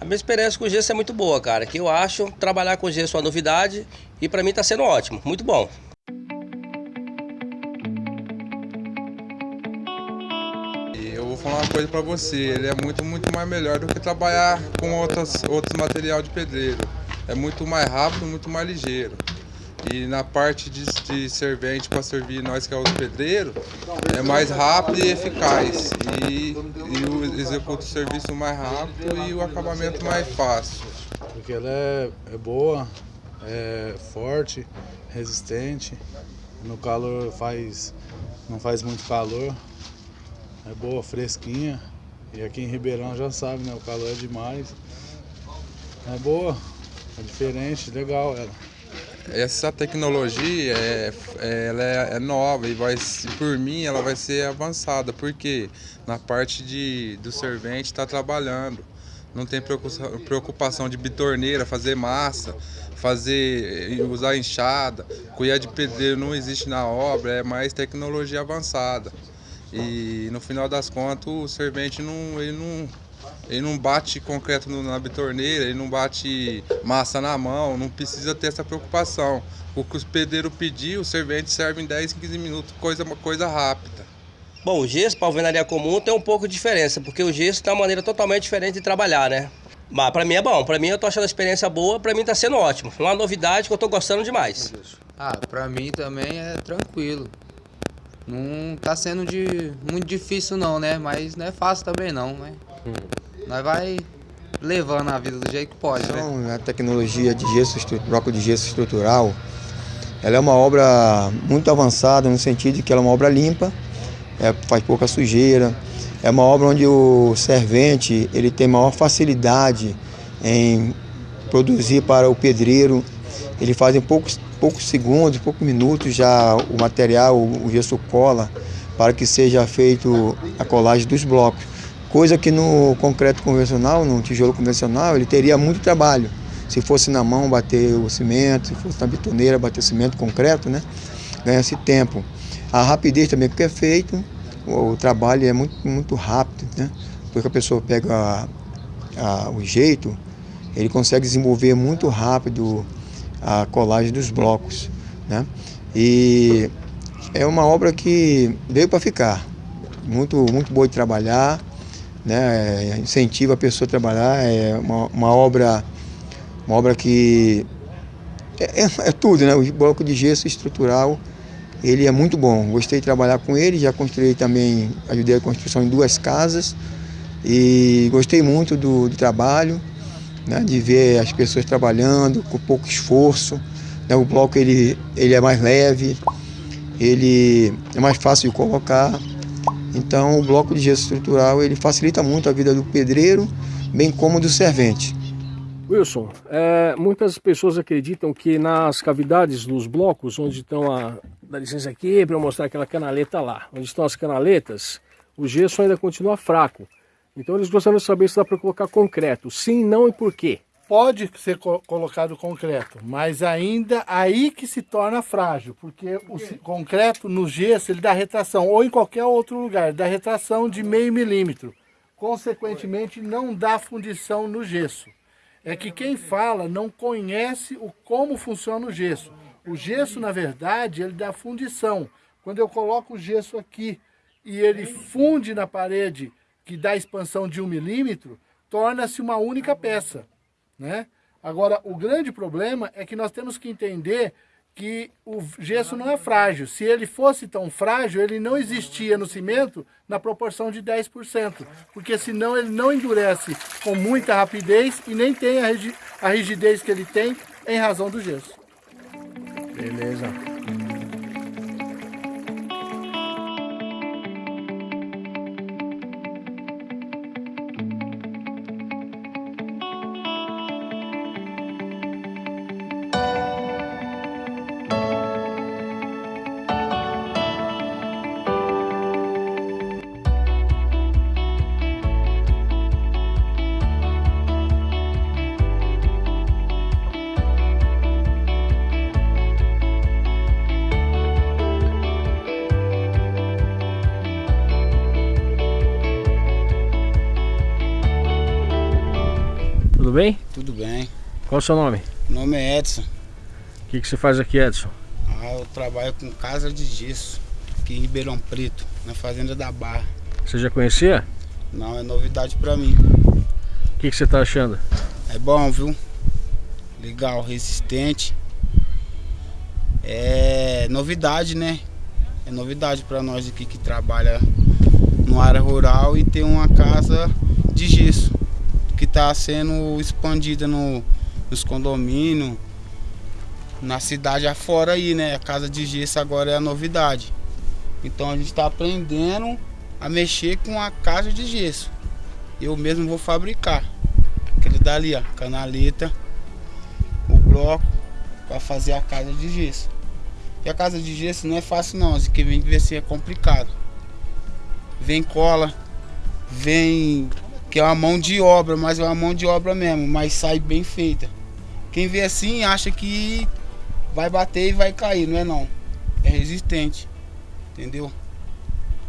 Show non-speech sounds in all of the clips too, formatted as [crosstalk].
A minha experiência com gesso é muito boa, cara. Que eu acho trabalhar com gesso é uma novidade e para mim está sendo ótimo, muito bom. Eu vou falar uma coisa para você, ele é muito, muito mais melhor do que trabalhar com outras, outros material de pedreiro. É muito mais rápido, muito mais ligeiro. E na parte de, de servente para servir nós que é os pedreiros, é mais rápido e eficaz. E, e executa o serviço mais rápido e o acabamento mais fácil. Porque ela é, é boa, é forte, resistente. No calor faz, não faz muito calor. É boa, fresquinha. E aqui em Ribeirão já sabe, né? O calor é demais. É boa, é diferente, legal ela essa tecnologia é, ela é, é, nova e vai, por mim ela vai ser avançada, porque na parte de, do servente está trabalhando. Não tem preocupação de bitorneira, fazer massa, fazer usar enxada, colher de pedreiro não existe na obra, é mais tecnologia avançada. E no final das contas o servente não, ele não ele não bate concreto na bitorneira, ele não bate massa na mão, não precisa ter essa preocupação. O que os pedreiros pedir, o servente serve em 10, 15 minutos, coisa, uma coisa rápida. Bom, o gesso para alvenaria comum tem um pouco de diferença, porque o gesso tem uma maneira totalmente diferente de trabalhar, né? Mas para mim é bom, para mim eu tô achando a experiência boa, para mim tá sendo ótimo. Uma novidade que eu tô gostando demais. Ah, para mim também é tranquilo. Não tá sendo de muito difícil não, né? Mas não é fácil também não, né? Nós vai levando a vida do jeito que pode, né? então, né? A tecnologia de gesso, bloco de gesso estrutural, ela é uma obra muito avançada no sentido de que ela é uma obra limpa, é, faz pouca sujeira, é uma obra onde o servente ele tem maior facilidade em produzir para o pedreiro. Ele faz em poucos, poucos segundos, poucos minutos já o material, o gesso cola, para que seja feito a colagem dos blocos. Coisa que no concreto convencional, no tijolo convencional, ele teria muito trabalho. Se fosse na mão bater o cimento, se fosse na bitoneira bater cimento concreto, né? Ganha-se tempo. A rapidez também que é feito, o, o, trabalho é muito, muito rápido, né? Porque a pessoa pega a, a, o jeito, ele consegue desenvolver muito rápido a colagem dos blocos, né? E é uma obra que veio para ficar. Muito, muito boa de trabalhar, né? incentiva a pessoa a trabalhar, é uma, uma obra, uma obra que é, é, é, tudo, né? O bloco de gesso estrutural, ele é muito bom. Gostei de trabalhar com ele, já construí também, ajudei a construção em duas casas e gostei muito do, do trabalho, né? de ver as pessoas trabalhando com pouco esforço. Né? O bloco ele, ele é mais leve, ele é mais fácil de colocar. Então o bloco de gesso estrutural ele facilita muito a vida do pedreiro, bem como do servente. Wilson, é, muitas pessoas acreditam que nas cavidades dos blocos, onde estão a... dá licença aqui para eu mostrar aquela canaleta lá, onde estão as canaletas, o gesso ainda continua fraco. Então eles gostariam de saber se dá para colocar concreto. Sim, não e por quê? pode ser co colocado concreto, mas ainda aí que se torna frágil, porque o concreto no gesso ele dá retração, ou em qualquer outro lugar, dá retração de meio milímetro. Consequentemente, não dá fundição no gesso. É que quem fala não conhece o como funciona o gesso. O gesso, na verdade, ele dá fundição. Quando eu coloco o gesso aqui e ele funde na parede, que dá expansão de um milímetro, torna-se uma única peça. Né? Agora, o grande problema é que nós temos que entender que o gesso não é frágil. Se ele fosse tão frágil, ele não existia no cimento na proporção de 10%, porque senão ele não endurece com muita rapidez e nem tem a rigidez que ele tem em razão do gesso. Beleza. Bem? Tudo bem. Qual o seu nome? Meu nome é Edson. O que, que você faz aqui, Edson? Ah, eu trabalho com casa de gesso aqui em Ribeirão Preto, na fazenda da Barra. Você já conhecia? Não, é novidade pra mim. O que, que você tá achando? É bom, viu? Legal, resistente. É novidade, né? É novidade pra nós aqui que trabalha no área rural e tem uma casa de gesso que tá sendo expandida no, nos condomínios, na cidade afora aí, né? A casa de gesso agora é a novidade. Então a gente está aprendendo a mexer com a casa de gesso. Eu mesmo vou fabricar. Aquele dali, ó, canaleta, o bloco para fazer a casa de gesso. E a casa de gesso não é fácil não, assim, que vem ver se é complicado. Vem cola, vem que é uma mão de obra, mas é uma mão de obra mesmo, mas sai bem feita. Quem vê assim acha que vai bater e vai cair, não é não. É resistente. Entendeu?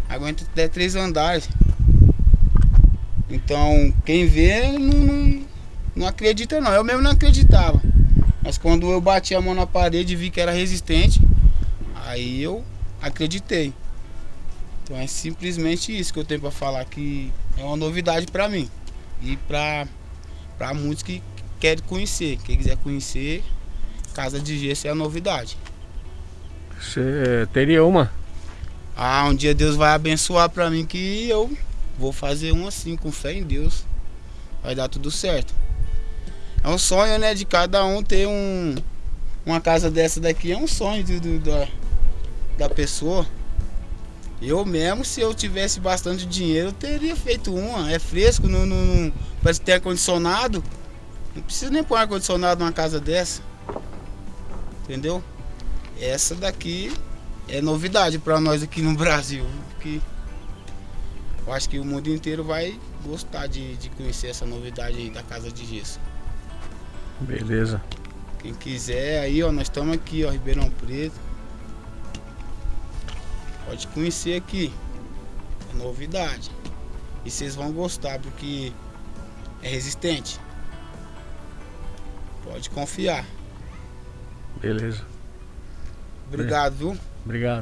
Aguenta até três andares. Então, quem vê não, não, não acredita não. Eu mesmo não acreditava. Mas quando eu bati a mão na parede e vi que era resistente, aí eu acreditei. Então é simplesmente isso que eu tenho para falar, que é uma novidade para mim. E para muitos que querem conhecer. Quem quiser conhecer, Casa de Gesso é a novidade. Você teria uma? Ah, um dia Deus vai abençoar para mim que eu vou fazer um assim, com fé em Deus. Vai dar tudo certo. É um sonho, né, de cada um ter um, uma casa dessa daqui. É um sonho de, de, da, da pessoa. Eu mesmo, se eu tivesse bastante dinheiro, eu teria feito uma. É fresco, não, não, não parece ter ar-condicionado. Não precisa nem pôr ar-condicionado numa casa dessa. Entendeu? Essa daqui é novidade para nós aqui no [laughs] Brasil. Que eu acho que o mundo inteiro vai gostar de, de conhecer essa novidade aí da Casa de Gesso. Beleza. Quem quiser aí, ó, nós estamos aqui, ó, Ribeirão Preto. Pode conhecer aqui. É novidade. E vocês vão gostar porque é resistente. Pode confiar. Beleza. Obrigado, viu? Obrigado.